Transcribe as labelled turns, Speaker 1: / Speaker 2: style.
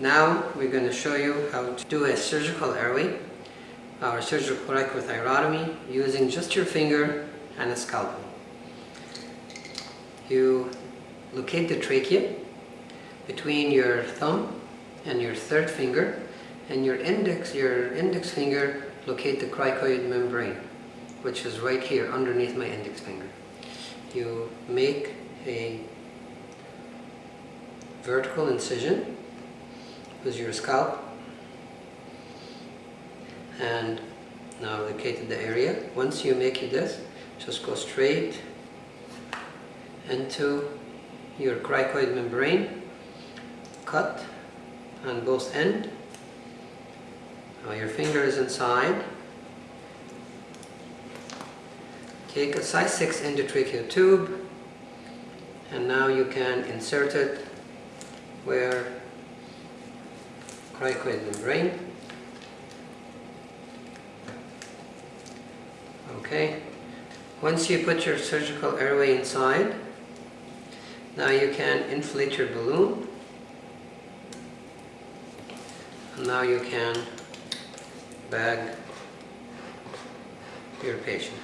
Speaker 1: Now we're going to show you how to do a surgical airway or surgical cricothyrotomy using just your finger and a scalpel. You locate the trachea between your thumb and your third finger and your index, your index finger locate the cricoid membrane which is right here underneath my index finger. You make a vertical incision with your scalp and now located the area. Once you make it this, just go straight into your cricoid membrane, cut on both end. Now your finger is inside. Take a size 6 endotracheal tube and now you can insert it where cricoid membrane. Okay. Once you put your surgical airway inside, now you can inflate your balloon. And now you can bag your patient.